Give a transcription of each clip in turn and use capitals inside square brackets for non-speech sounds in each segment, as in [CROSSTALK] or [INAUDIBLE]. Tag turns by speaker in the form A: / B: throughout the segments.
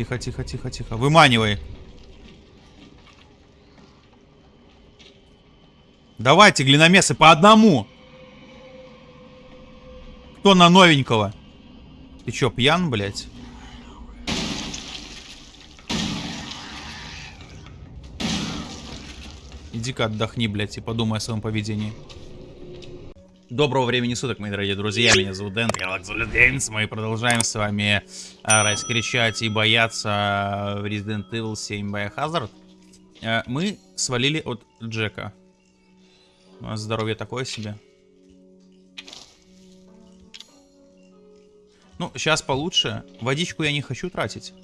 A: Тихо, тихо, тихо, тихо. Выманивай. Давайте, глиномесы, по одному. Кто на новенького? Ты чё, пьян, блядь? Иди-ка отдохни, блядь, и подумай о своем поведении. Доброго времени суток, мои дорогие друзья, меня зовут Дэн, я Геймс, мы продолжаем с вами а, раскричать и бояться в Resident Evil 7 Biohazard. А, мы свалили от Джека. У нас здоровье такое себе. Ну, сейчас получше. Водичку я не хочу тратить.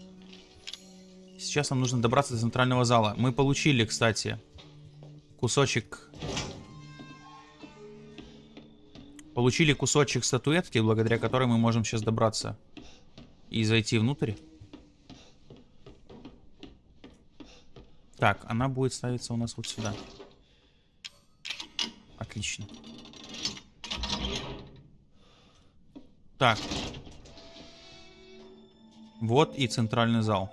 A: Сейчас нам нужно добраться до центрального зала. Мы получили, кстати, кусочек Получили кусочек статуэтки, благодаря которой мы можем сейчас добраться и зайти внутрь. Так, она будет ставиться у нас вот сюда. Отлично. Так. Вот и центральный зал.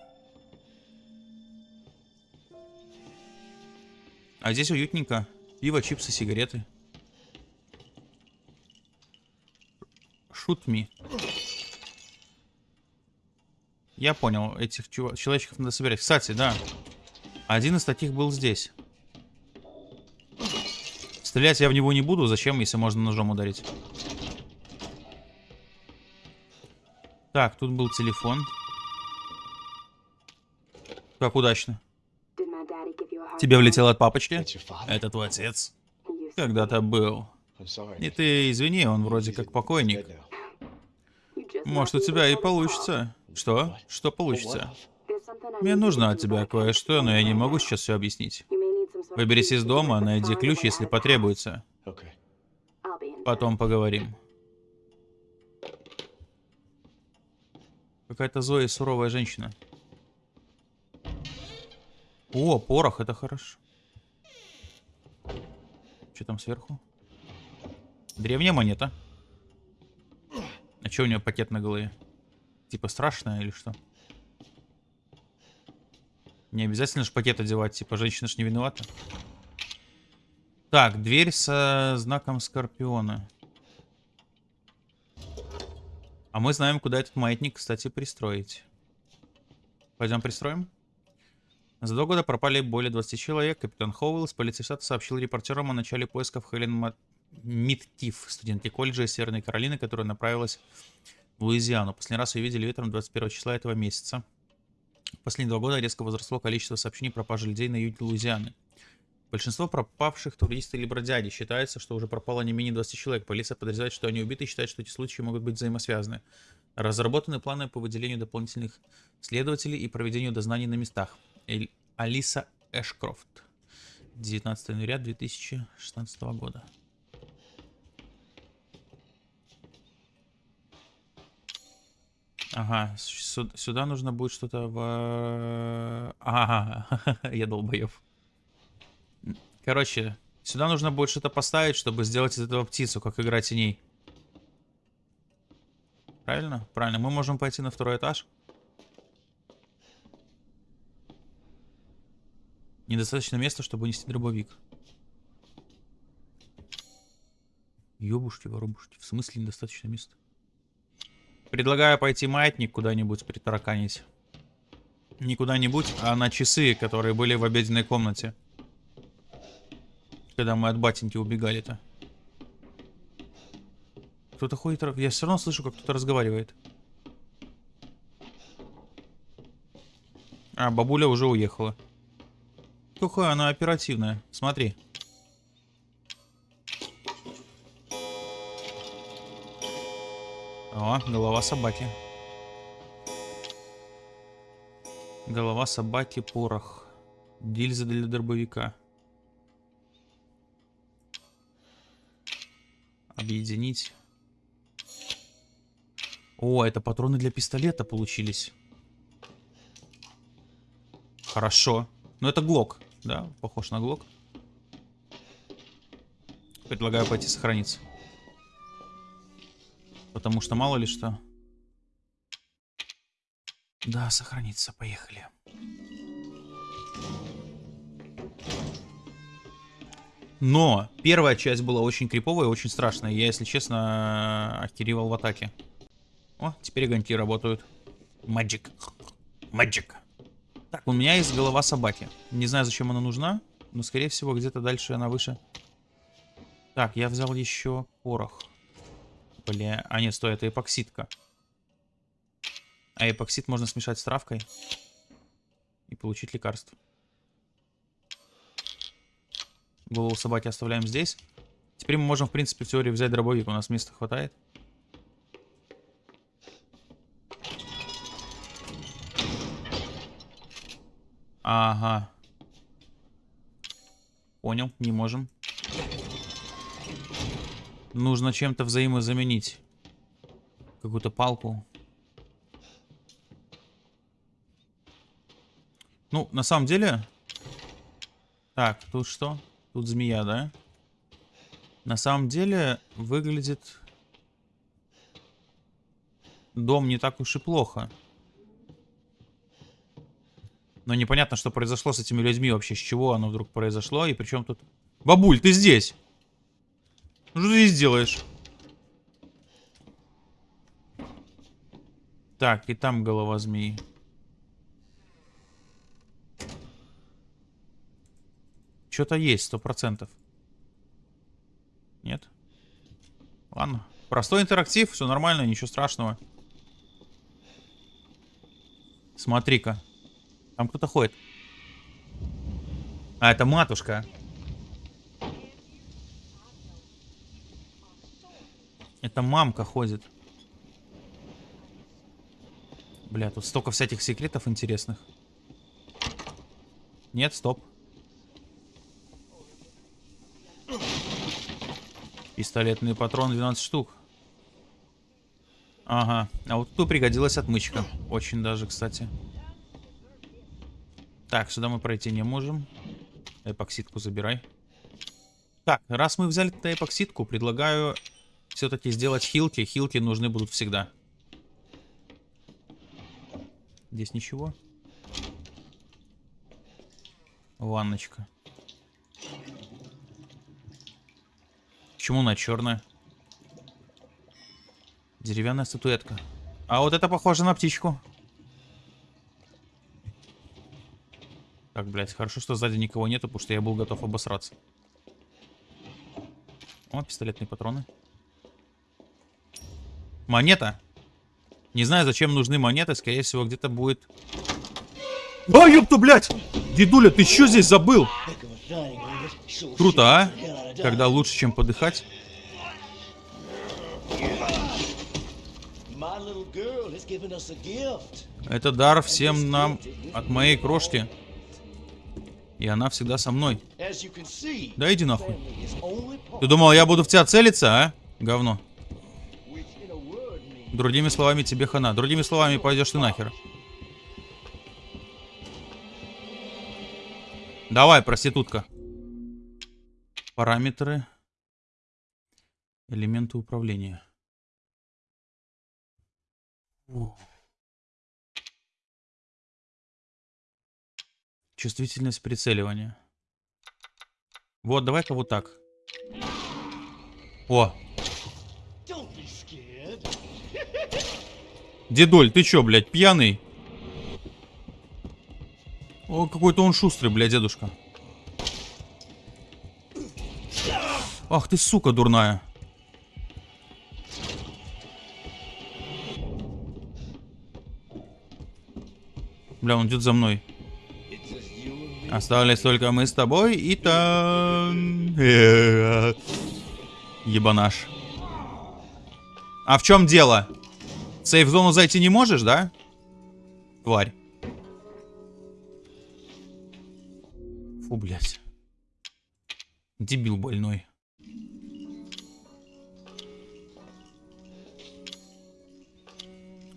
A: А здесь уютненько. Пиво, чипсы, сигареты. Shoot me. Я понял, этих чув... человечков надо собирать. Кстати, да. Один из таких был здесь. Стрелять я в него не буду. Зачем, если можно ножом ударить? Так, тут был телефон. Как удачно. Тебе влетело от папочки? Это твой отец. Когда-то был. И ты извини, он вроде как покойник. Может, у тебя и получится. Что? Что получится? Мне нужно от тебя кое-что, но я не могу сейчас все объяснить. Выберись из дома, найди ключ, если потребуется. Потом поговорим. Какая-то злая и суровая женщина. О, порох, это хорошо. Что там сверху? Древняя монета. А что у нее пакет на голове? Типа страшное или что? Не обязательно же пакет одевать, типа женщина ж не виновата. Так, дверь со знаком Скорпиона. А мы знаем, куда этот маятник, кстати, пристроить. Пойдем пристроим? За два года пропали более 20 человек. Капитан Хоуэлл из штата сообщил репортерам о начале поисков Хелен Миттиф, студентки колледжа Северной Каролины, которая направилась в Луизиану. Последний раз ее видели вечером 21 числа этого месяца. Последние два года резко возросло количество сообщений о пропаже людей на юге Луизианы. Большинство пропавших туристов или бродяги. Считается, что уже пропало не менее 20 человек. Полиция подозревает, что они убиты и считает, что эти случаи могут быть взаимосвязаны. Разработаны планы по выделению дополнительных следователей и проведению дознаний на местах. Эль Алиса Эшкрофт. 19 января 2016 года. Ага, сюда нужно будет что-то в... Ага, [LAUGHS] я долбоеб. Короче, сюда нужно будет что-то поставить, чтобы сделать из этого птицу, как игра теней. Правильно? Правильно. Мы можем пойти на второй этаж. Недостаточно места, чтобы унести дробовик. Ёбушки, воробушки. В смысле недостаточно места? Предлагаю пойти маятник куда-нибудь притараканить. Не куда-нибудь, а на часы, которые были в обеденной комнате. Когда мы от батеньки убегали-то. Кто-то ходит... Я все равно слышу, как кто-то разговаривает. А, бабуля уже уехала. Какая она оперативная. Смотри. О, голова собаки. Голова собаки, порох. Гильза для дробовика. Объединить. О, это патроны для пистолета получились. Хорошо. Но это глок, да? Похож на глок. Предлагаю пойти сохраниться. Потому что мало ли что. Да, сохранится. Поехали. Но первая часть была очень криповая очень страшная. Я, если честно, охеревал в атаке. О, теперь огоньки работают. Magic. Magic. Так, у меня есть голова собаки. Не знаю, зачем она нужна, но, скорее всего, где-то дальше она выше. Так, я взял еще порох. Бля, а нет, стой, это эпоксидка. А эпоксид можно смешать с травкой и получить лекарство. Голову собаки оставляем здесь. Теперь мы можем, в принципе, в теории взять дробовик. У нас места хватает. Ага. Понял, не можем. Нужно чем-то взаимозаменить. Какую-то палку. Ну, на самом деле... Так, тут что? Тут змея, да? На самом деле, выглядит... Дом не так уж и плохо. Но непонятно, что произошло с этими людьми вообще. С чего оно вдруг произошло. И причем тут... Бабуль, ты здесь? Что ты здесь делаешь? Так, и там голова змеи. Что-то есть, сто процентов. Нет? Ладно. Простой интерактив, все нормально, ничего страшного. Смотри-ка. Там кто-то ходит. А, это матушка. Это мамка ходит. Бля, тут столько всяких секретов интересных. Нет, стоп. Пистолетный патрон 12 штук. Ага. А вот тут пригодилась отмычка. Очень даже, кстати. Так, сюда мы пройти не можем. Эпоксидку забирай. Так, раз мы взяли эпоксидку, предлагаю все-таки сделать хилки. Хилки нужны будут всегда. Здесь ничего. Ванночка. Почему она черная? Деревянная статуэтка. А вот это похоже на птичку. Так, блядь, хорошо, что сзади никого нету, потому что я был готов обосраться. О, пистолетные патроны. Монета. Не знаю, зачем нужны монеты. Скорее всего, где-то будет... А, ёпта, блядь! Дедуля, ты что здесь забыл? Круто, а? Когда лучше, чем подыхать. Это дар всем нам от моей крошки. И она всегда со мной. Да иди нахуй. Ты думал, я буду в тебя целиться, а? Говно. Другими словами, тебе хана. Другими словами, пойдешь ты нахер. Давай, проститутка. Параметры. Элементы управления. О. Чувствительность прицеливания. Вот, давай-ка вот так. О. Дедоль, ты чё, блядь, пьяный? О, какой-то он шустрый, блядь, дедушка. Ах ты, сука, дурная. Бля, он идет за мной. Остались только мы с тобой и там... Ебанаш. А в чем дело? В сейф-зону зайти не можешь, да? Тварь. Фу, блядь. Дебил больной.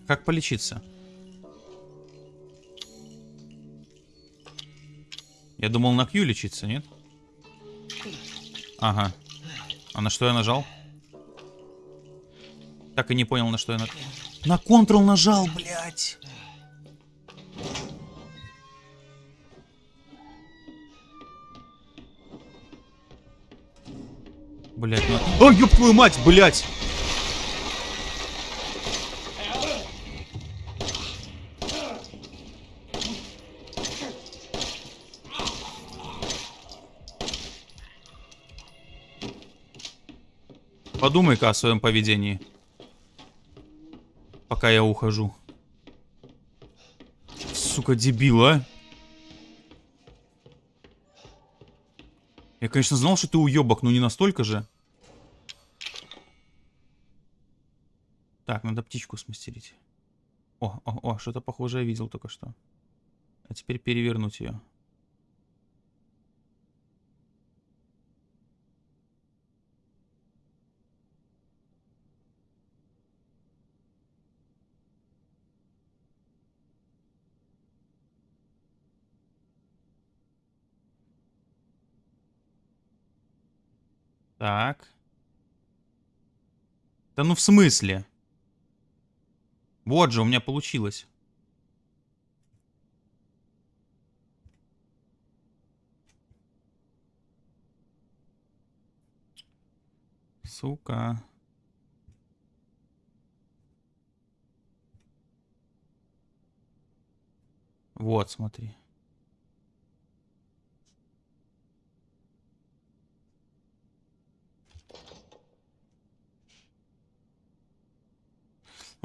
A: Как полечиться? Я думал на Q лечиться, нет? Ага. А на что я нажал? Так и не понял, на что я на... На контрол нажал, блядь. Блять, ну... О, ёб твою мать, блять! Подумай-ка о своем поведении. Пока я ухожу. Сука, дебил, а? Я, конечно, знал, что ты уебок, но не настолько же. Так, надо птичку смастерить. О, о, о, что-то похожее видел только что. А теперь перевернуть ее. Так. Да ну в смысле? Вот же, у меня получилось. Сука. Вот, смотри.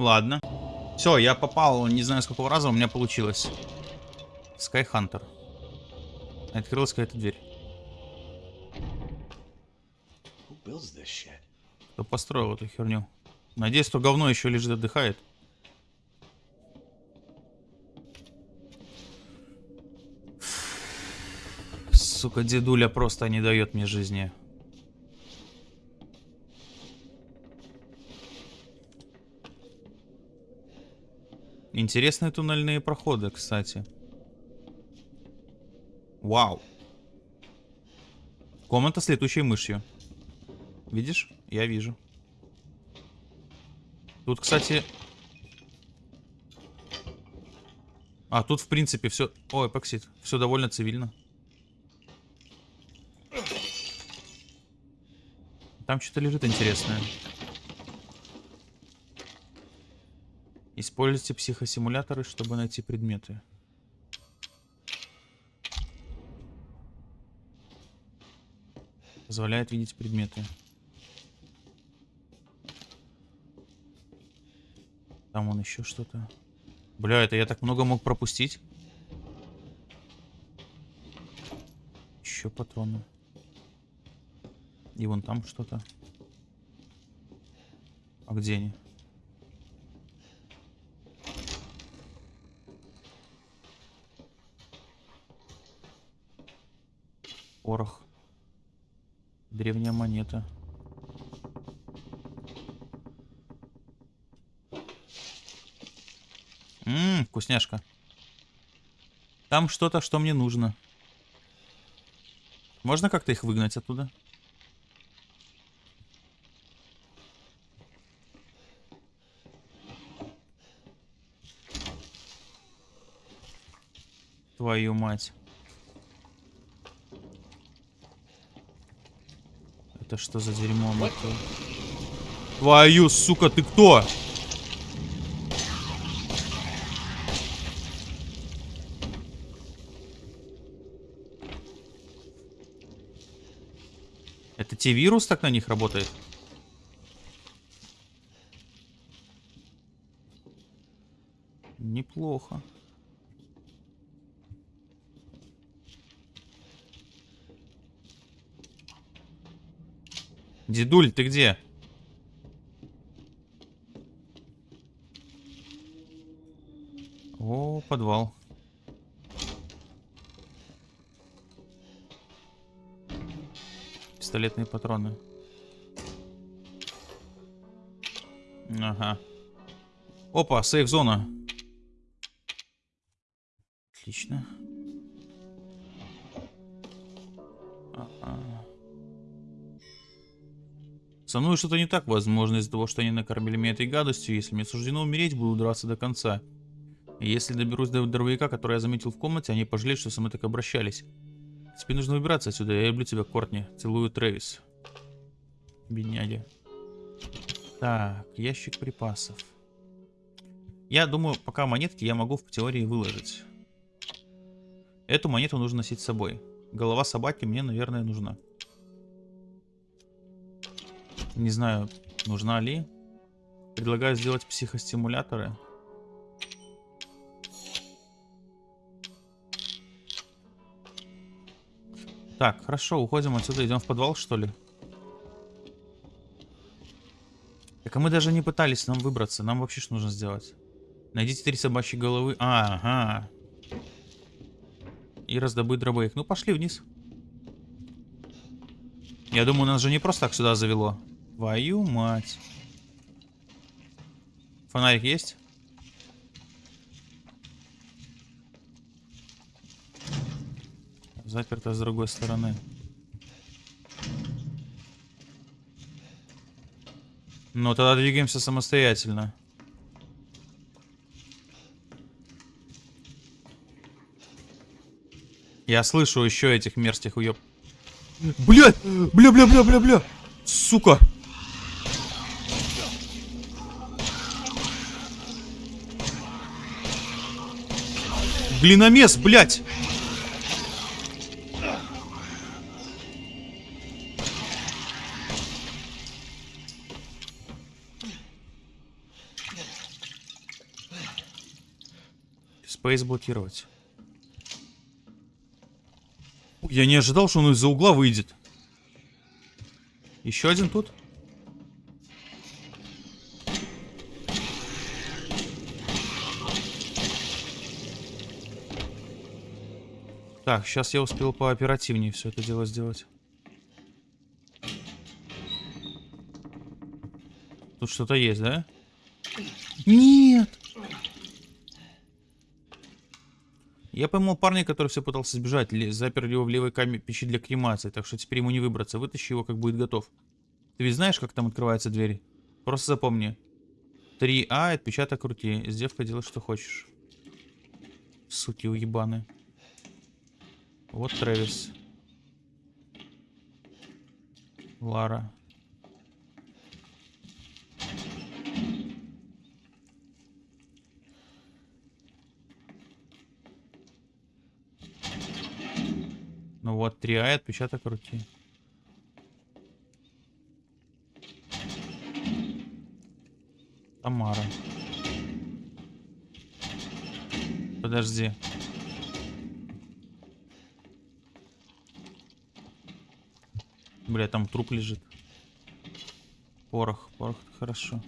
A: Ладно. Все, я попал, не знаю с какого раза у меня получилось. Скайхантер. Открылась какая-то дверь. Кто построил эту херню? Надеюсь, что говно еще лежит отдыхает. Сука, дедуля просто не дает мне жизни. Интересные туннельные проходы, кстати. Вау. Комната с летучей мышью. Видишь? Я вижу. Тут, кстати... А, тут, в принципе, все... Ой, эпоксид. Все довольно цивильно. Там что-то лежит интересное. Используйте психосимуляторы, чтобы найти предметы. Позволяет видеть предметы. Там он еще что-то. Бля, это я так много мог пропустить. Еще патроны. И вон там что-то. А где они? Порох. Древняя монета. Ммм, вкусняшка. Там что-то, что мне нужно. Можно как-то их выгнать оттуда? Твою мать. Это что за дерьмо, мать Твою, сука, ты кто? Это T-вирус так на них работает? Дедуль, ты где? О, подвал. Пистолетные патроны. Ага. Опа, сейф-зона. Отлично. Со мной что-то не так, возможно, из-за того, что они накормили меня этой гадостью. Если мне суждено умереть, буду драться до конца. Если доберусь до дробовика, который я заметил в комнате, они пожалеют, что со мной так обращались. Тебе нужно выбираться отсюда. Я люблю тебя, Кортни. Целую, Трэвис. Бедняги. Так, ящик припасов. Я думаю, пока монетки я могу в теории выложить. Эту монету нужно носить с собой. Голова собаки мне, наверное, нужна. Не знаю, нужна ли. Предлагаю сделать психостимуляторы. Так, хорошо, уходим отсюда, идем в подвал, что ли? Так, а мы даже не пытались нам выбраться. Нам вообще что нужно сделать? Найдите три собачьи головы. А, ага. И раздобыть дробовик. Ну, пошли вниз. Я думаю, нас же не просто так сюда завело. Твою мать. Фонарик есть? Заперто с другой стороны. Ну, тогда двигаемся самостоятельно. Я слышу еще этих мерзких уеб... Блядь! Бля-бля-бля-бля-бля! Сука! Глиномес, блядь! Спейс блокировать. Я не ожидал, что он из-за угла выйдет. Еще один тут? Так, сейчас я успел пооперативнее все это дело сделать. Тут что-то есть, да? Нет! Я поймал парня, который все пытался сбежать, запер его в левой каме печи для кремации, так что теперь ему не выбраться. Вытащи его, как будет готов. Ты ведь знаешь, как там открывается дверь? Просто запомни. 3А, отпечаток руки. С девкой делай, что хочешь. Суки уебаны. Вот Трэвис. Лара. Ну вот, 3А отпечаток руки. Тамара. Подожди. Бля, там труп лежит. Порох, порох, хорошо.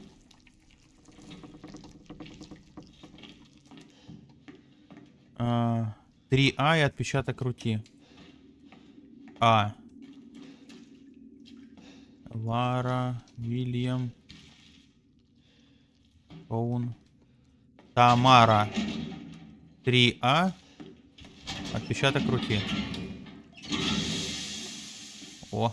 A: А, 3А и отпечаток руки. А. Лара, Вильям, Оун, Тамара. 3А. Отпечаток руки. О,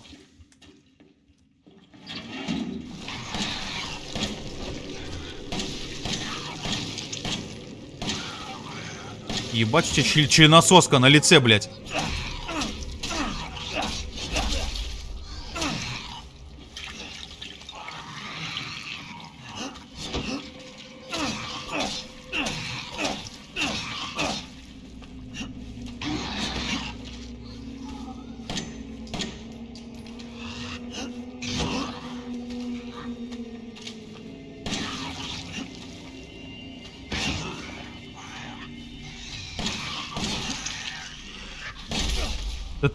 A: Ебать, у тебя членососка на лице, блядь.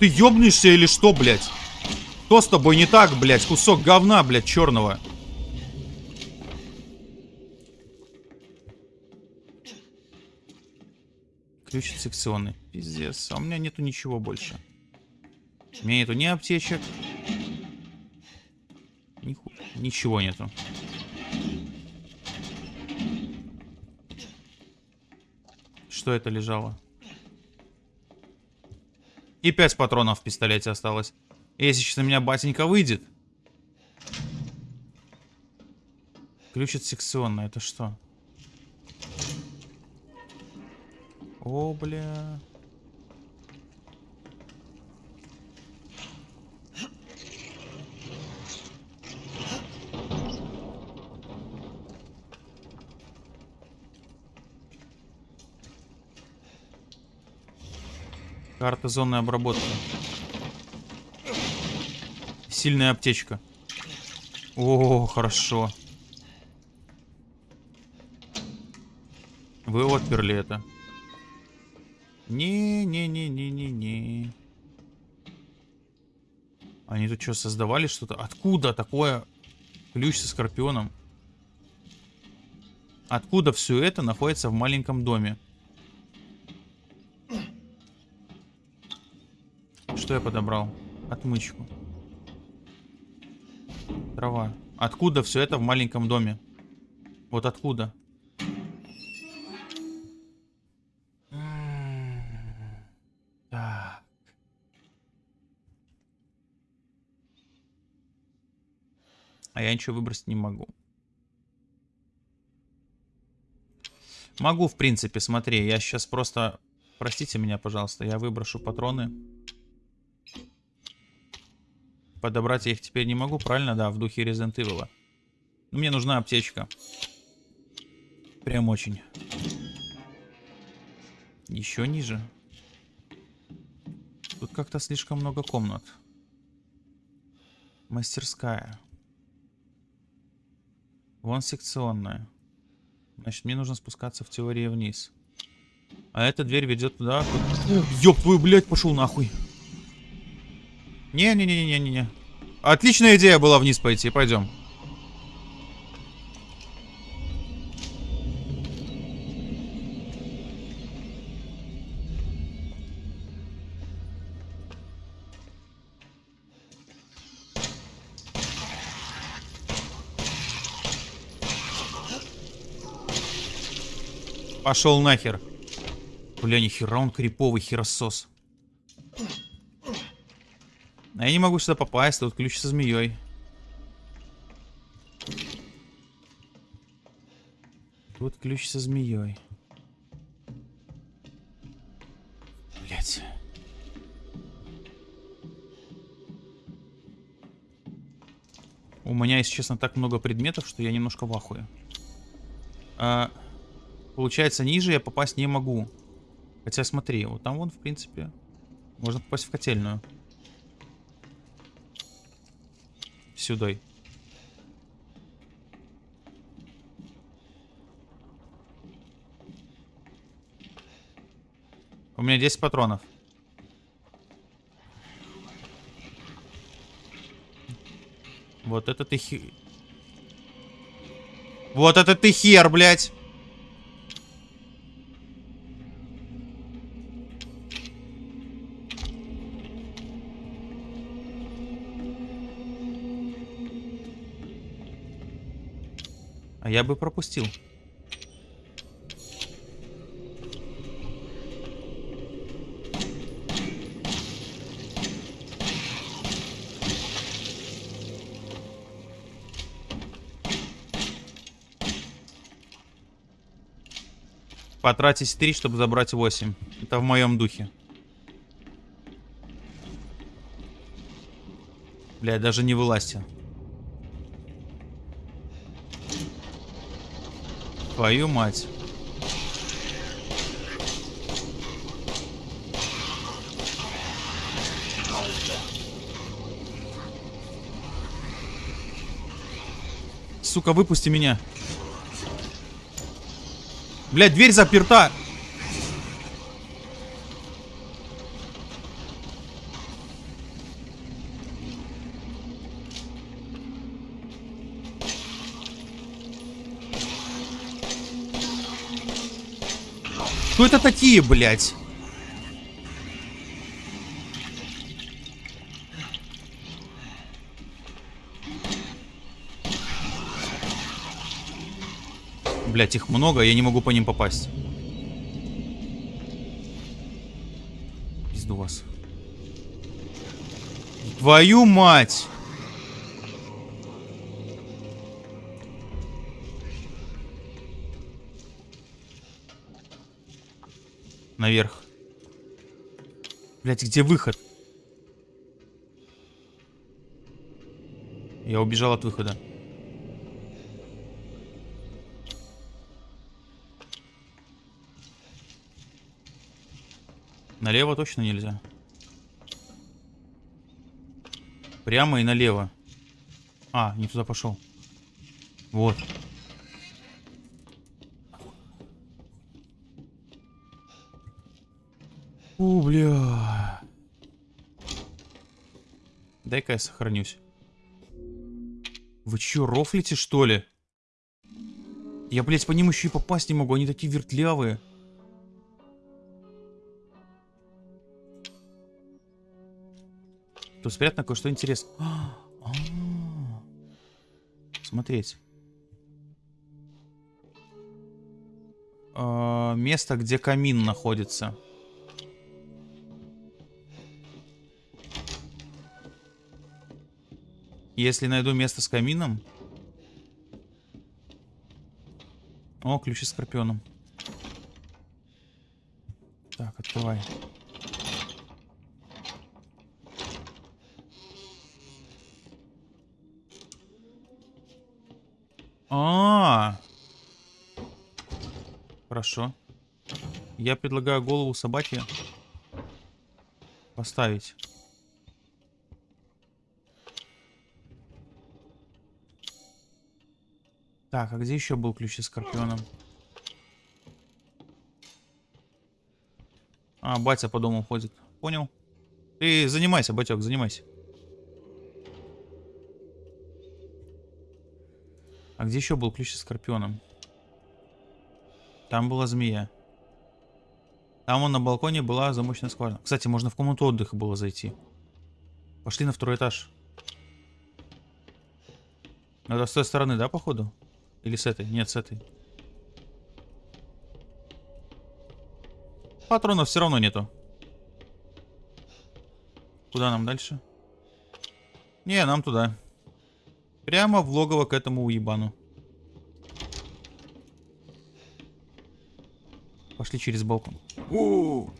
A: Ты ёбнешься или что, блядь? Что с тобой не так, блядь? Кусок говна, блядь, черного. Ключ секционный. Пиздец. А у меня нету ничего больше. У меня нету ни аптечек. Ниху... Ничего нету. Что это лежало? И 5 патронов в пистолете осталось. Если сейчас на меня батенька выйдет. Ключ от секционно, это что? О, бля. Карта зоны обработки. Сильная аптечка. О, хорошо. Вы отперли это. Не-не-не-не-не-не. Они тут что, создавали что-то? Откуда такое ключ со скорпионом? Откуда все это находится в маленьком доме? Что я подобрал? Отмычку. Трава. Откуда все это в маленьком доме? Вот откуда? Так. А я ничего выбросить не могу. Могу, в принципе, смотри, я сейчас просто... Простите меня, пожалуйста, я выброшу патроны. Подобрать я их теперь не могу, правильно? Да, в духе Resident Evil. Ну, мне нужна аптечка. Прям очень. Еще ниже. Тут как-то слишком много комнат. Мастерская. Вон секционная. Значит, мне нужно спускаться в теории вниз. А эта дверь ведет туда. Ёб твою, блядь, пошел нахуй. Не-не-не-не-не-не. Отличная идея была вниз пойти. Пойдем. Пошел нахер. Бля, нихера он криповый херосос. А я не могу сюда попасть, тут ключ со змеей. Тут ключ со змеей. Блять. У меня, если честно, так много предметов, что я немножко в ахуе. А... Получается, ниже я попасть не могу. Хотя смотри, вот там вон, в принципе, можно попасть в котельную. Сюда. У меня 10 патронов. Вот это ты хер... Вот это ты хер, блядь! А я бы пропустил. Потратить 3, чтобы забрать 8. Это в моем духе. Бля, даже не вылазьте. Твою мать. Сука, выпусти меня. Блядь, дверь заперта. Это такие, блядь? Блять, их много, я не могу по ним попасть. Пизду вас. Твою мать! Наверх. Блять, где выход? Я убежал от выхода. Налево точно нельзя. Прямо и налево. А, не туда пошел. Вот. Бля. Дай-ка я сохранюсь. Вы чё, рофлите, что ли? Я, блядь, по ним еще и попасть не могу, они такие вертлявые. Тут спрятано кое-что интересное. А -а -а. Смотреть. Место, где камин находится. Если найду место с камином... О, ключи с скорпионом. Так, открывай. А, -а, а Хорошо. Я предлагаю голову собаки поставить. Так, а где еще был ключ с скорпионом? А, батя по дому ходит. Понял. Ты занимайся, батек, занимайся. А где еще был ключ с скорпионом? Там была змея. Там он на балконе была замочная скважина. Кстати, можно в комнату отдыха было зайти. Пошли на второй этаж. Это с той стороны, да, походу? Или с этой? Нет, с этой. Патронов все равно нету. Куда нам дальше? Не, нам туда. Прямо в логово к этому уебану. Пошли через балкон. У -у -у.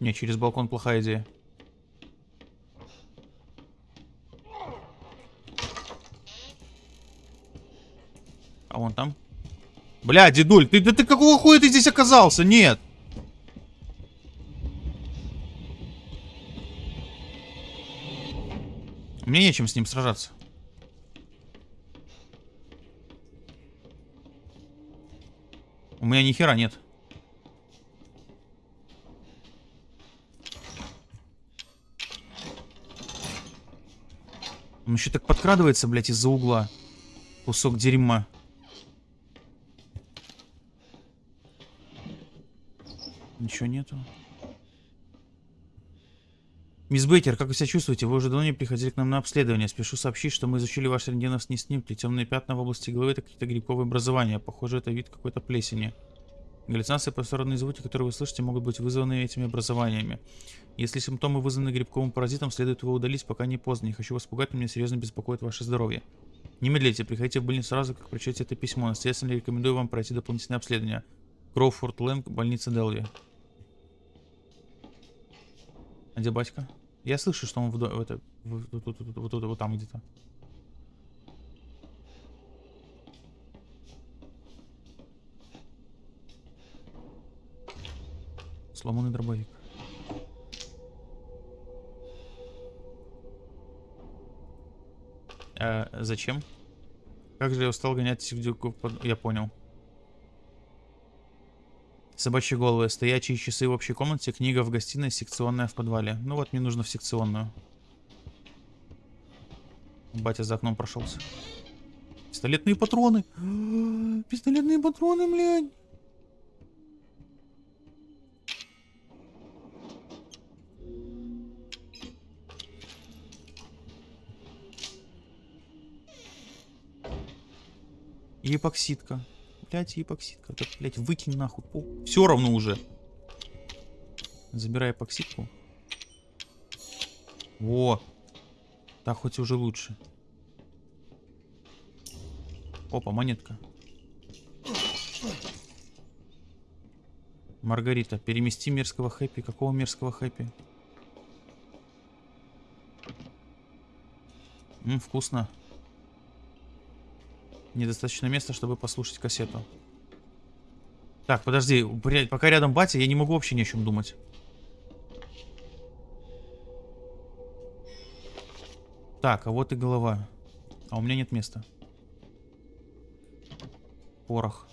A: Не, через балкон плохая идея. А вон там. Бля, дедуль, ты, да ты какого хуя ты здесь оказался? Нет. Мне нечем с ним сражаться. У меня ни хера нет. Он еще так подкрадывается, блядь, из-за угла. Кусок дерьма. Ничего нету. Мисс Бейкер, как вы себя чувствуете? Вы уже давно не приходили к нам на обследование. Спешу сообщить, что мы изучили ваш рентгеновские снимки. Темные пятна в области головы — это какие-то грибковые образования. Похоже, это вид какой-то плесени. Галлюцинации посторонние звуки, которые вы слышите, могут быть вызваны этими образованиями. Если симптомы вызваны грибковым паразитом, следует его удалить, пока не поздно. Не хочу вас пугать, но меня серьезно беспокоит ваше здоровье. Не медлите, приходите в больницу сразу, как прочтете это письмо. Настоятельно рекомендую вам пройти дополнительное обследование. Кроуфорд Лэнг, больница Делви. А где батька? Я слышу, что он в, в это, в, в, в, в, вот, вот там где-то. Сломанный дробовик. А, зачем? Как же я устал гонять сигдюков под... Я понял. Собачьи головы, стоячие часы в общей комнате, книга в гостиной, секционная в подвале. Ну вот, мне нужно в секционную. Батя за окном прошелся. Пистолетные патроны. [GASPS] Пистолетные патроны, блядь. И Блять, эпоксидка. Так, блять, выкинь нахуй. Все равно уже. Забирай эпоксидку. Во. Так хоть уже лучше. Опа, монетка. Маргарита, перемести мерзкого хэппи. Какого мерзкого хэппи? Ммм, вкусно. Недостаточно места, чтобы послушать кассету. Так, подожди, блядь, пока рядом батя, я не могу вообще ни о чем думать. Так, а вот и голова. А у меня нет места. Порох.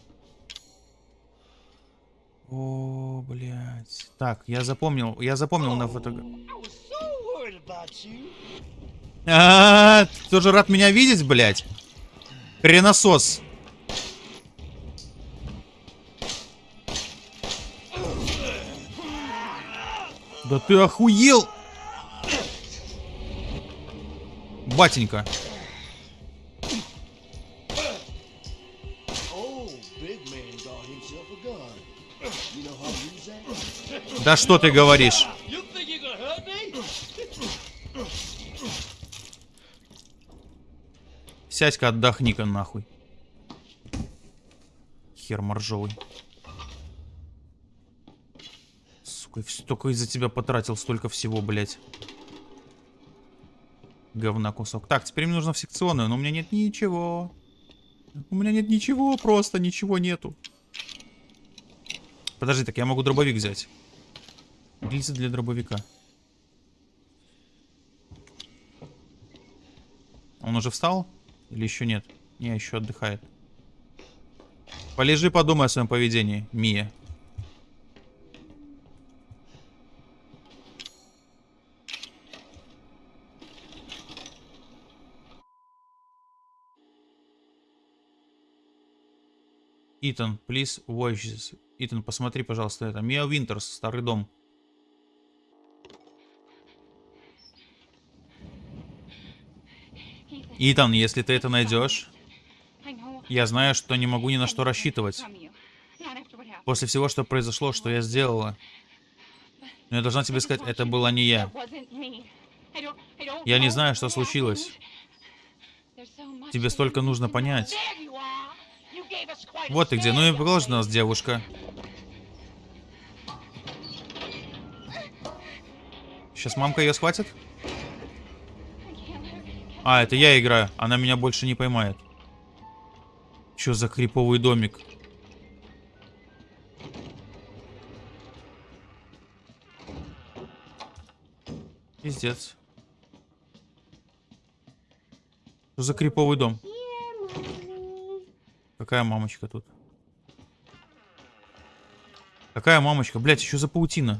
A: О, блядь. Так, я запомнил, я запомнил на фото... А, ты тоже рад меня видеть, блядь? Хренасос. Да ты охуел! Батенька. Да что ты говоришь? Сядь-ка, отдохни-ка нахуй. Хер моржовый. Сука, вс- только из-за тебя потратил столько всего, блядь. Говна кусок. Так, теперь мне нужно в секционную, но у меня нет ничего. У меня нет ничего, просто ничего нету. Подожди, так я могу дробовик взять. Гильзы для дробовика. Он уже встал? Или еще нет? Не, еще отдыхает. Полежи, подумай о своем поведении, Мия. Итан, please watch this. Итан, посмотри, пожалуйста, это. Мия Винтерс, старый дом. Итан, если ты это найдешь, я знаю, что не могу ни на что рассчитывать. После всего, что произошло, что я сделала. Но я должна тебе сказать, это была не я.
B: Я не знаю, что случилось.
A: Тебе столько нужно понять.
B: Вот
A: ты где. Ну и положь нас, девушка. Сейчас мамка ее схватит? А, это я играю. Она меня больше не поймает. Чё за криповый домик? Пиздец. Что за криповый дом? Какая мамочка тут? Какая мамочка? Блять, еще за паутина.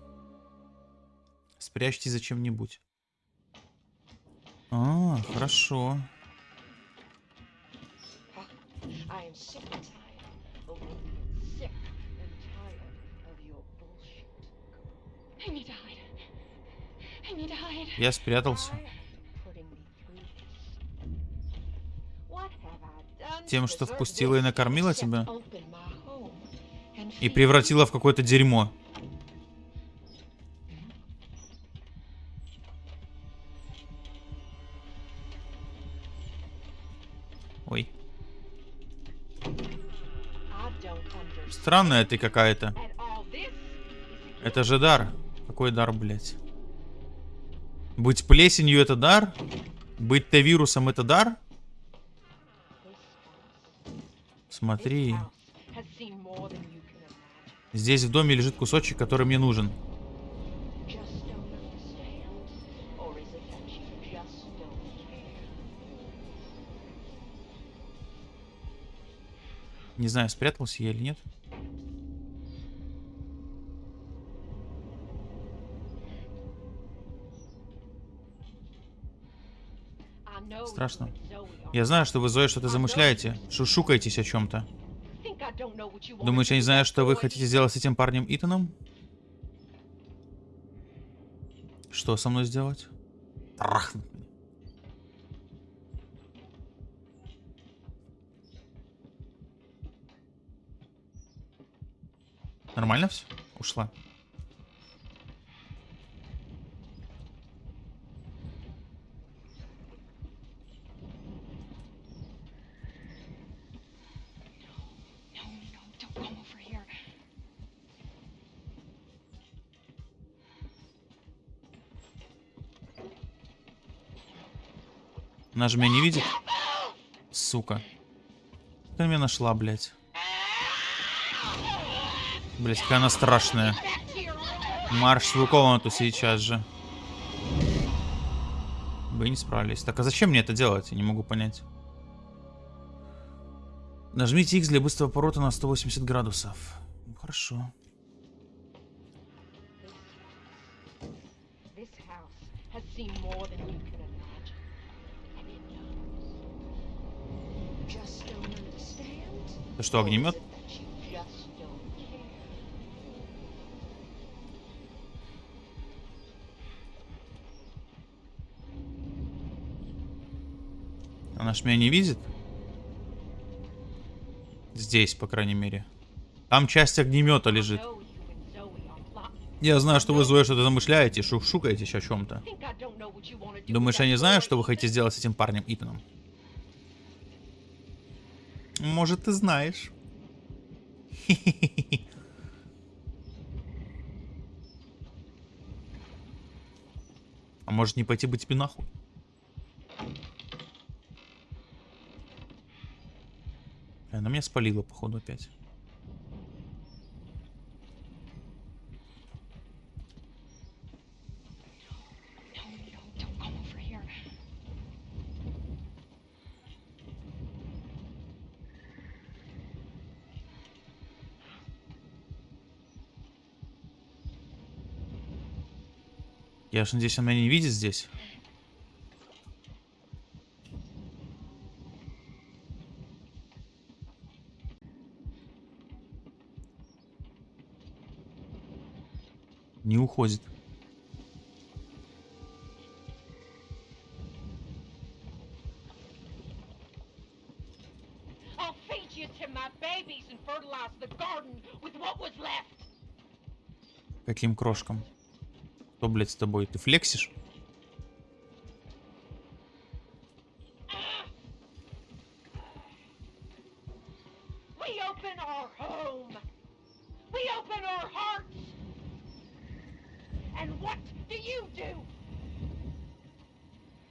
A: Спрячьте за чем-нибудь. А, хорошо. Я спрятался. Тем, что впустила и накормила тебя? И превратила в какое-то дерьмо. Странная ты какая-то. Это же дар. Какой дар, блядь? Быть плесенью это дар? Быть Т-вирусом это дар? Смотри. Здесь в доме лежит кусочек, который мне нужен. Не знаю, спрятался я или нет. Страшно. Я знаю, что вы, Зоя, что-то замышляете. Шушукаетесь о чем-то. Думаешь, я не знаю, что вы хотите сделать с этим парнем Итаном? Что со мной сделать? Трахнуть меня. Нормально все? Ушла. Она же меня не видит. Сука. Ты меня нашла, блядь. Блядь, какая она страшная. Марш в комнату сейчас же. Вы не справились. Так, а зачем мне это делать? Я не могу понять. Нажмите X для быстрого поворота на 180 градусов. Хорошо.
B: This house has seen more
C: just don't
B: care?
A: Она ж меня не видит? Здесь, по крайней мере. Там часть огнемета лежит. Я знаю, что вы, Зоя, что-то замышляете, шушукаетесь о чем-то. Думаешь, я не знаю, что вы хотите сделать с этим парнем Итаном? Может, ты знаешь. [LAUGHS] А может не пойти бы тебе нахуй? Она меня спалила, походу, опять. Я же надеюсь, она меня не видит здесь. Не уходит. Каким крошкам? Что, блядь, с тобой? Ты флексишь?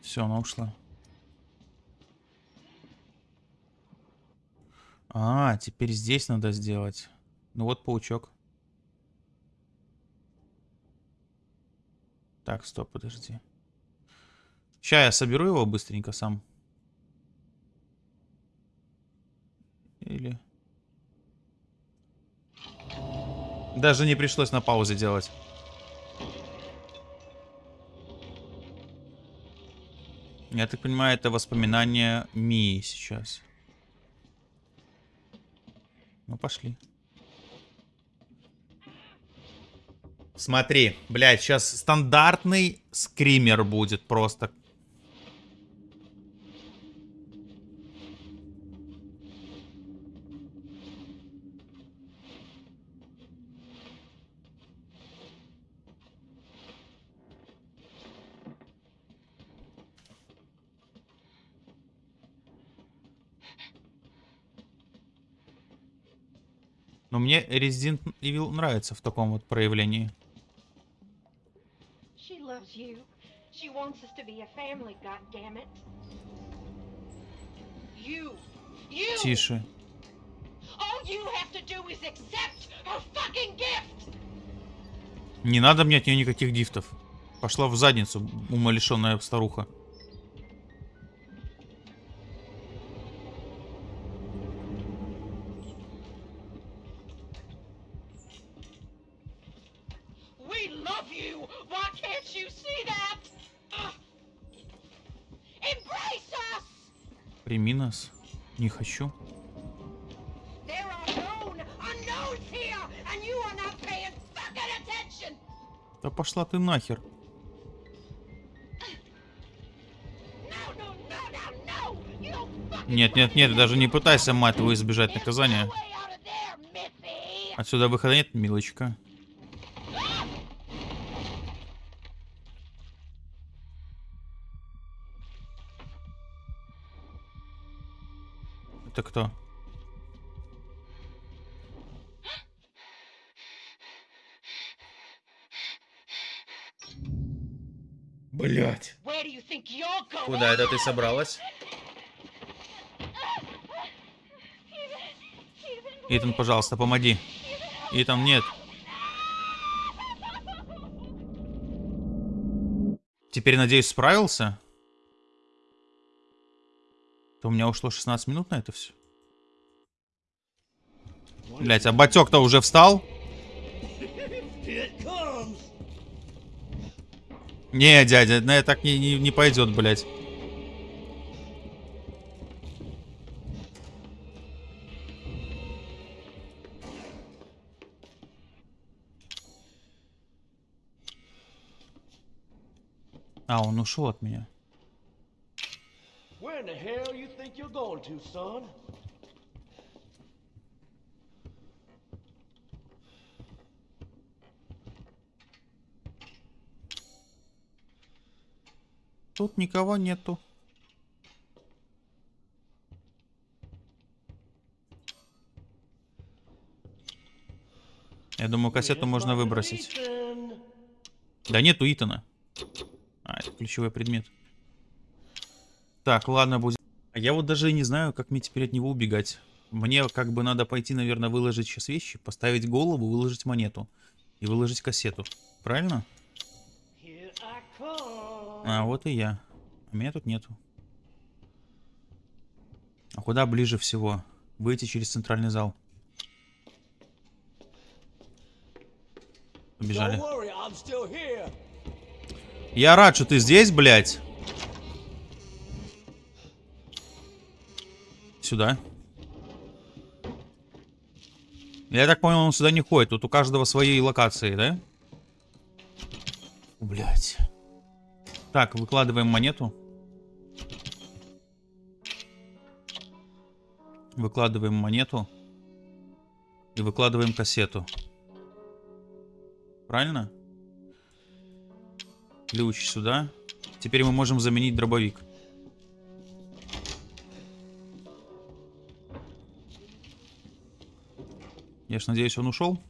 A: Все, она ушла. А, теперь здесь надо сделать. Ну вот паучок. Так, стоп, подожди. Сейчас я соберу его быстренько сам. Или... Даже не пришлось на паузе делать. Я так понимаю, это воспоминание Мии сейчас. Ну, пошли. Смотри, блядь, сейчас стандартный скример будет просто. Но мне Resident Evil нравится в таком вот проявлении.
B: Loves you. She wants us to be a family, goddammit. You. You.
A: Тише.
B: All you have to do is accept her fucking gift.
A: Не надо мне от нее никаких дифтов. Пошла в задницу, умалишенная старуха.
B: Fucking attention.
A: Да пошла ты нахер. Нет, нет, нет, даже не пытайся, мать твою, избежать наказания. Отсюда выхода нет, милочка. Это кто? Блять. Куда это ты собралась? Итан, пожалуйста, помоги. Итан, нет. Теперь, надеюсь, справился? То у меня ушло 16 минут на это все. Блять, а батек-то уже встал? Не, дядя, на это так не, не, не пойдет, блять. А, он ушел от меня.
C: Where in the hell you think you're going to, son?
A: Тут никого нету. Я думаю, кассету можно выбросить. Да нету Итана. А, это ключевой предмет. Так, ладно, будет. А я вот даже и не знаю, как мне теперь от него убегать. Мне как бы надо пойти, наверное, выложить сейчас вещи, поставить голову, выложить монету и выложить кассету. Правильно? А, вот и я. А меня тут нету. А куда ближе всего? Выйти через центральный зал. Побежали. Я рад, что ты здесь, блядь. Сюда. Я так понял, он сюда не ходит. Тут у каждого свои локации, да? Блять. Так, выкладываем монету. Выкладываем монету. И выкладываем кассету. Правильно? Ключ сюда. Теперь мы можем заменить дробовик. Я ж надеюсь, он ушел.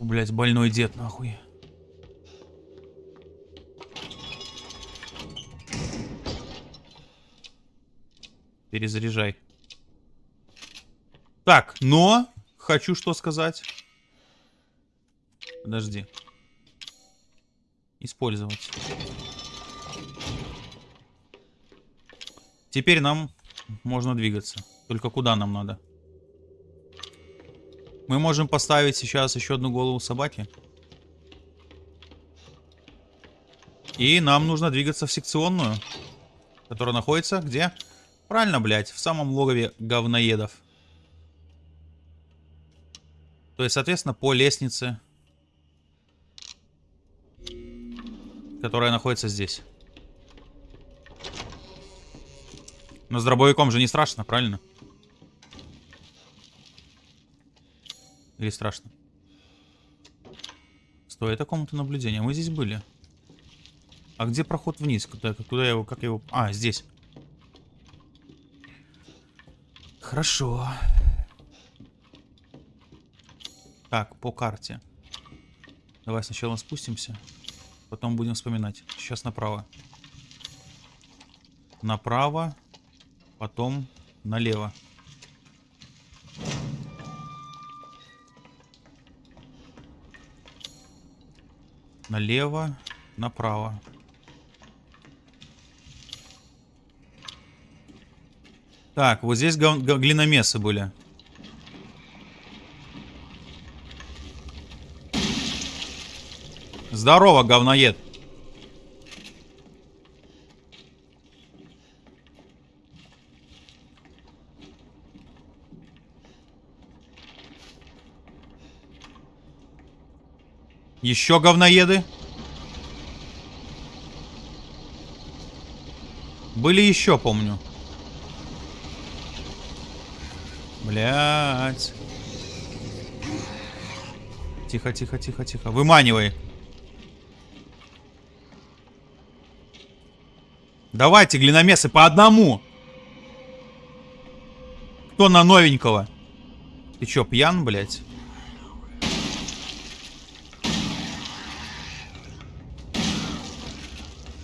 A: Блять, больной дед, нахуй. Перезаряжай. Так, но хочу что сказать. Подожди. Использовать. Теперь нам можно двигаться. Только куда нам надо? Мы можем поставить сейчас еще одну голову собаки. И нам нужно двигаться в секционную. Которая находится где? Правильно, блядь, в самом логове говноедов. То есть, соответственно, по лестнице, которая находится здесь. Но с дробовиком же не страшно, правильно? Или страшно? Стой, это комната наблюдения. Мы здесь были. А где проход вниз? Куда, куда его, как его... А, здесь. Хорошо. Так, по карте. Давай сначала спустимся. Потом будем вспоминать. Сейчас направо. Направо. Потом налево. Налево. Направо. Так, вот здесь глиномесы были. Здорово, говноед. Еще говноеды. Были еще, помню. Блять. Тихо, тихо, тихо, тихо. Выманивай. Давайте, глиномесы, по одному. Кто на новенького? Ты чё, пьян, блядь?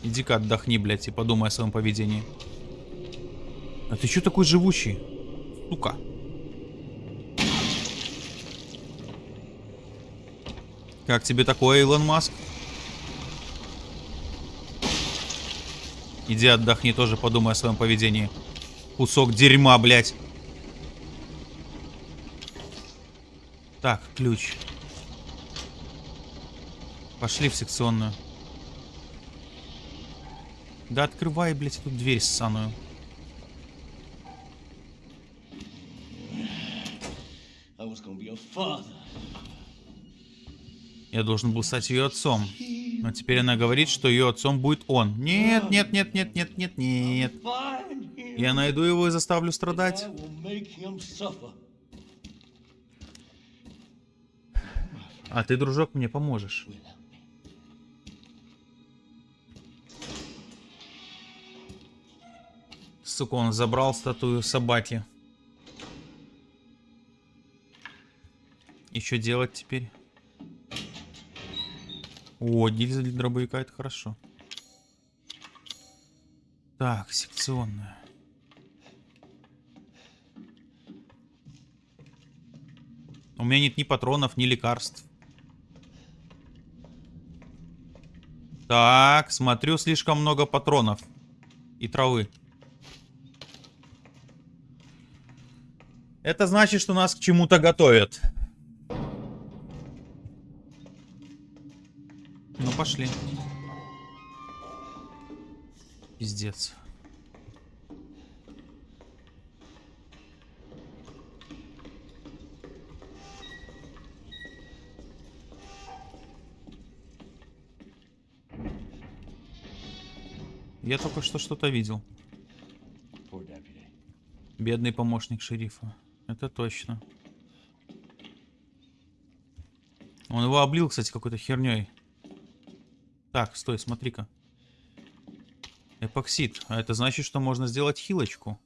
A: Иди-ка отдохни, блядь, и подумай о своем поведении. А ты чё такой живучий? Сука. Как тебе такое, Илон Маск? Иди отдохни, тоже подумай о своем поведении. Кусок дерьма, блядь. Так, ключ. Пошли в секционную. Да открывай, блядь, эту дверь ссаную. Я должен был стать ее отцом. Но теперь она говорит, что ее отцом будет он. Нет, нет, нет, нет, нет, нет, нет. Я найду его и заставлю страдать. А ты, дружок, мне поможешь. Сука, он забрал статую собаки. И что делать теперь? О, гильза для дробовика, это хорошо. Так, секционная. У меня нет ни патронов, ни лекарств. Так, смотрю, слишком много патронов. И травы. Это значит, что нас к чему-то готовят. Ну, пошли. Пиздец. Я только что что-то видел. Бедный помощник шерифа. Это точно. Он его облил, кстати, какой-то херней. Так, стой, смотри-ка. Эпоксид. А это значит, что можно сделать хилочку.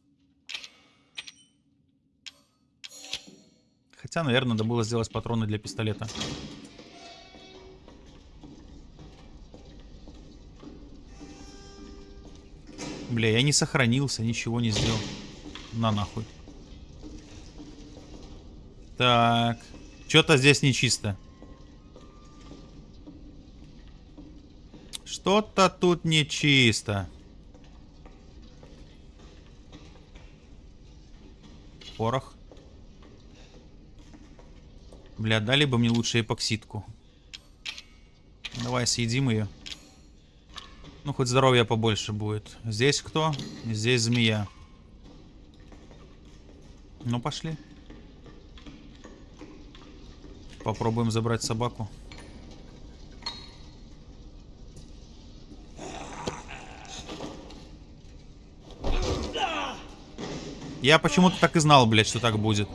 A: Хотя, наверное, надо было сделать патроны для пистолета. Бля, я не сохранился, ничего не сделал. На нахуй. Так. Что-то здесь нечисто. Что-то тут нечисто. Порох. Бля, дали бы мне лучше эпоксидку. Давай съедим ее. Ну, хоть здоровья побольше будет. Здесь кто? Здесь змея. Ну, пошли. Попробуем забрать собаку. Я почему-то так и знал, блядь, что так будет.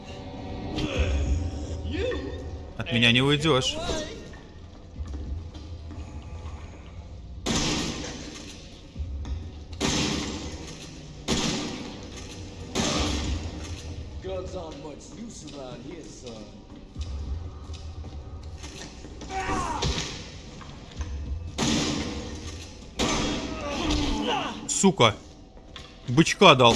A: От меня не уйдешь. Сука. Бычка дал.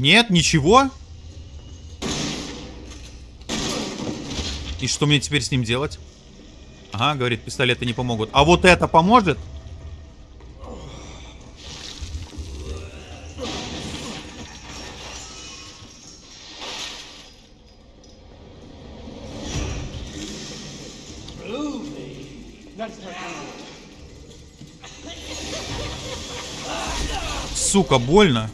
A: Нет, ничего. И что мне теперь с ним делать? Ага, говорит, пистолеты не помогут. А вот это поможет? Сука, больно.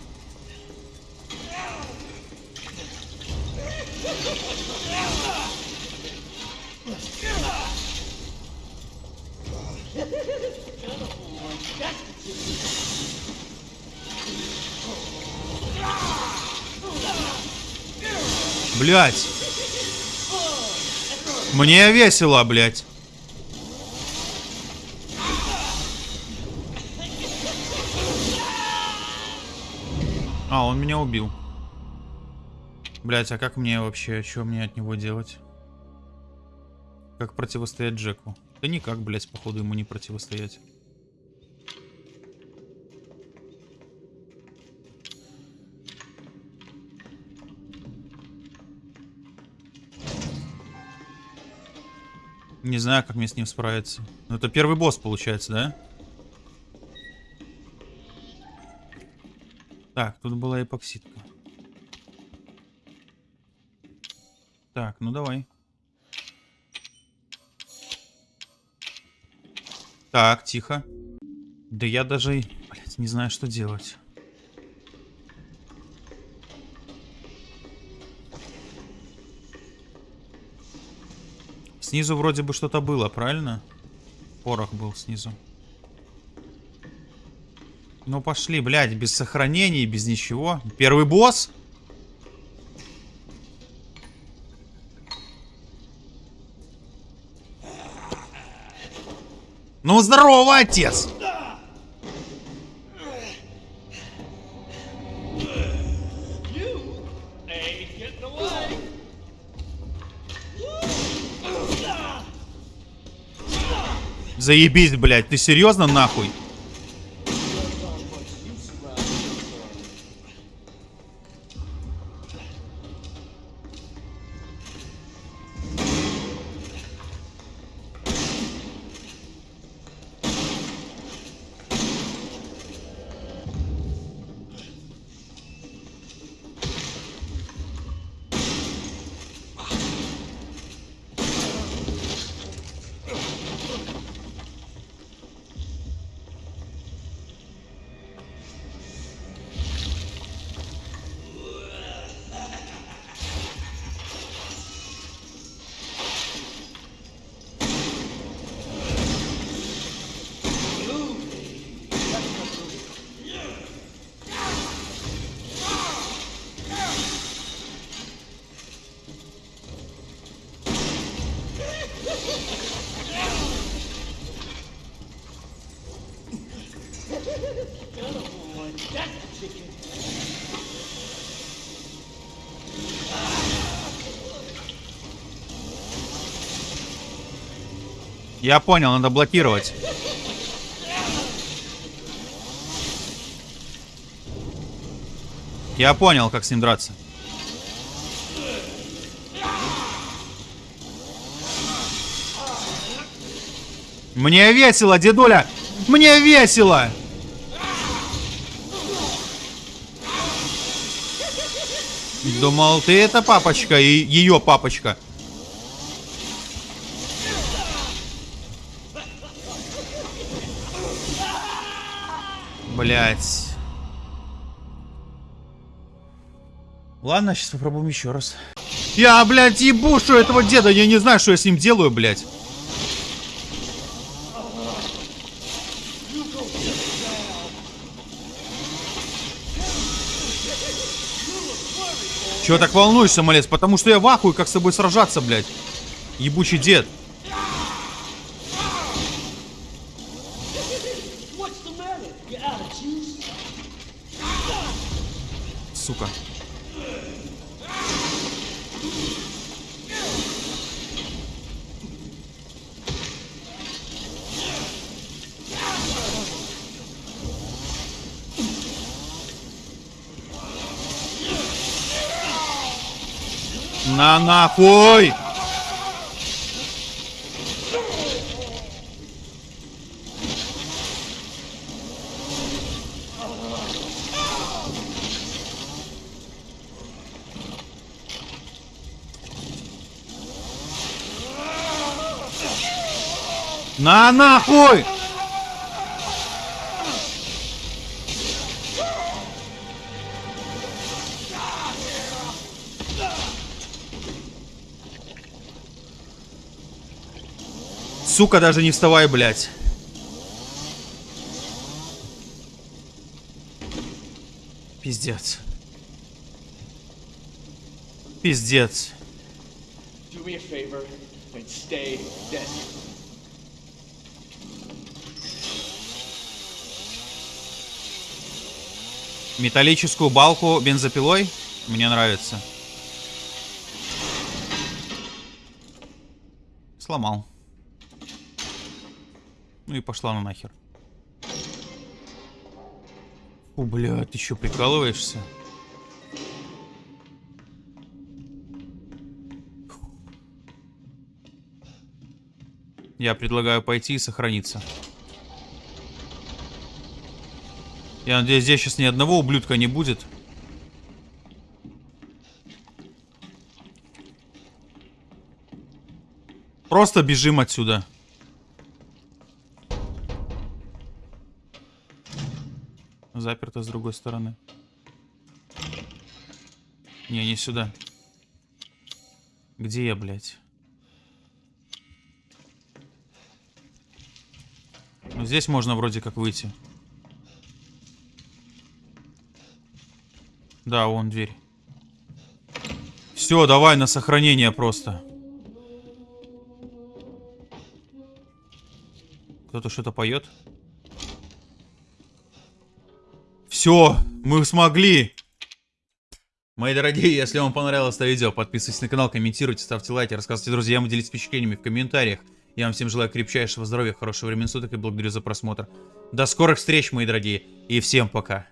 A: Блять. Мне весело, блять. А, он меня убил. Блять, а как мне вообще, что мне от него делать? Как противостоять Джеку? Да никак, блять, походу ему не противостоять. Не знаю, как мне с ним справиться. Ну, это первый босс, получается, да? Так, тут была эпоксидка. Так, ну давай. Так, тихо. Да я даже, блядь, не знаю, что делать. Снизу вроде бы что-то было, правильно? Порох был снизу. Ну пошли, блядь, без сохранений, без ничего. Первый босс? Ну здорово, отец! Заебись, блядь, ты серьезно нахуй? Я понял, надо блокировать. Я понял, как с ним драться. Мне весело, дедуля! Мне весело! Думал, ты это папочка и ее папочка. Блять. Ладно, сейчас попробуем еще раз. Я, блядь, ебушу этого деда. Я не знаю, что я с ним делаю, блядь. Чего так волнуешься, малец? Потому что я в ахуе, как с тобой сражаться, блядь. Ебучий дед. Нахуй! На нахуй! Сука, даже не вставай, блядь. Пиздец. пиздец. Металлическую балку бензопилой? Мне нравится. Сломал. Ну и пошла на нахер. Фу, бля, ты что, прикалываешься? Я предлагаю пойти и сохраниться. Я надеюсь, здесь сейчас ни одного ублюдка не будет. Просто бежим отсюда. Заперто с другой стороны. Не, не сюда. Где я, блядь? Ну, здесь можно вроде как выйти. Да, вон дверь. Все, давай на сохранение просто. Кто-то что-то поет. Все, мы смогли. Мои дорогие, если вам понравилось это видео, подписывайтесь на канал, комментируйте, ставьте лайки, рассказывайте друзьям, делитесь впечатлениями в комментариях. Я вам всем желаю крепчайшего здоровья, хорошего времени суток и благодарю за просмотр. До скорых встреч, мои дорогие, и всем пока.